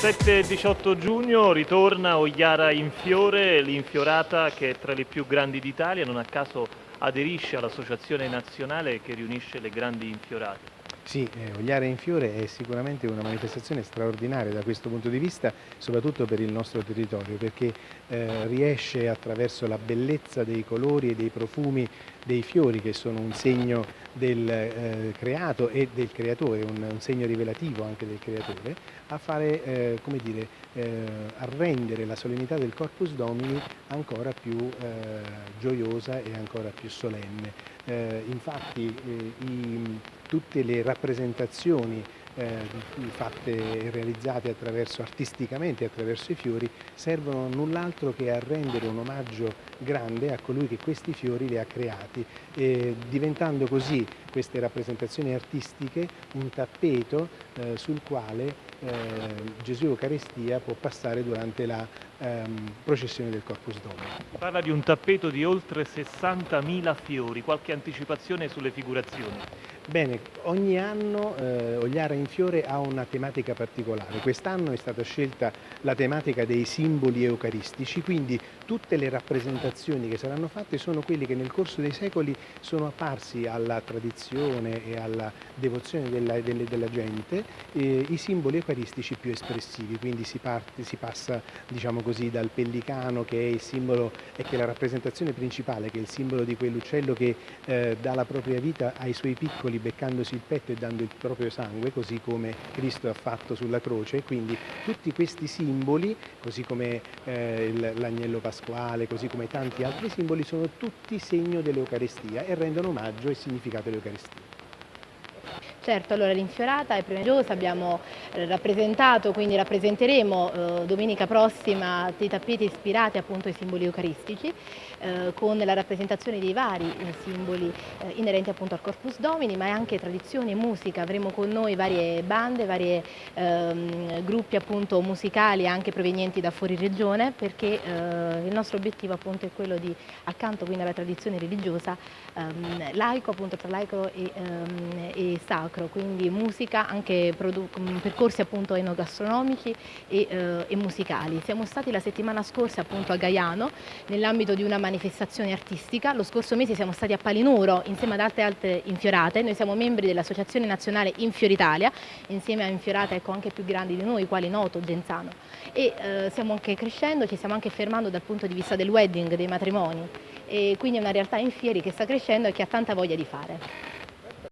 17 e 18 giugno ritorna Ogliara in fiore, l'infiorata che è tra le più grandi d'Italia, non a caso aderisce all'associazione nazionale che riunisce le grandi infiorate. Sì, eh, Ogliare in Fiore è sicuramente una manifestazione straordinaria da questo punto di vista, soprattutto per il nostro territorio, perché eh, riesce attraverso la bellezza dei colori e dei profumi dei fiori, che sono un segno del eh, creato e del creatore, un, un, segno rivelativo anche del creatore, a fare, eh, come dire, eh, a rendere la solennità del Corpus Domini ancora più eh, gioiosa e ancora più solenne. infatti i, tutte le rappresentazioni eh, fatte e realizzate attraverso, artisticamente attraverso i fiori servono null'altro che a rendere un omaggio grande a colui che questi fiori li ha creati, diventando così queste rappresentazioni artistiche un tappeto eh, sul quale eh, Gesù Eucaristia può passare durante la ehm, processione del Corpus Domini. Parla di un tappeto di oltre 60.000 fiori, qualche anticipazione sulle figurazioni? Bene, ogni anno eh, Ogliara in Fiore ha una tematica particolare. Quest'anno è stata scelta la tematica dei simboli eucaristici, quindi tutte le rappresentazioni che saranno fatte sono quelle che nel corso dei secoli sono apparsi alla tradizione e alla devozione della, della, della gente, eh, i simboli eucaristici più espressivi, quindi si, parte, si passa diciamo così, dal pellicano che è il simbolo e che è la rappresentazione principale, che è il simbolo di quell'uccello che eh, dà la propria vita ai suoi piccoli beccandosi il petto e dando il proprio sangue, così come Cristo ha fatto sulla croce, quindi tutti questi simboli, così come eh, l'agnello pasquale, così come tanti altri simboli, sono tutti segno dell'Eucarestia e rendono omaggio e significato all'Eucarestia. Certo, allora l'infiorata è premergiosa, abbiamo eh, rappresentato, quindi rappresenteremo eh, domenica prossima dei tappeti ispirati appunto ai simboli eucaristici eh, con la rappresentazione dei vari eh, simboli eh, inerenti appunto al Corpus Domini ma anche tradizione e musica, avremo con noi varie bande, vari ehm, gruppi appunto musicali anche provenienti da fuori regione perché eh, il nostro obiettivo appunto è quello di accanto quindi alla tradizione religiosa ehm, laico appunto tra laico e, ehm, e sacro sacro, quindi musica, anche percorsi appunto enogastronomici e, eh, e, musicali. Siamo stati la settimana scorsa appunto a Gaiano nell'ambito di una manifestazione artistica, lo scorso mese siamo stati a Palinuro insieme ad altre altre infiorate, noi siamo membri dell'Associazione Nazionale Infioritalia, insieme a infiorate ecco, anche più grandi di noi, quali Noto, Genzano e eh, stiamo anche crescendo, ci stiamo anche fermando dal punto di vista del wedding, dei matrimoni e quindi è una realtà in fieri che sta crescendo e che ha tanta voglia di fare.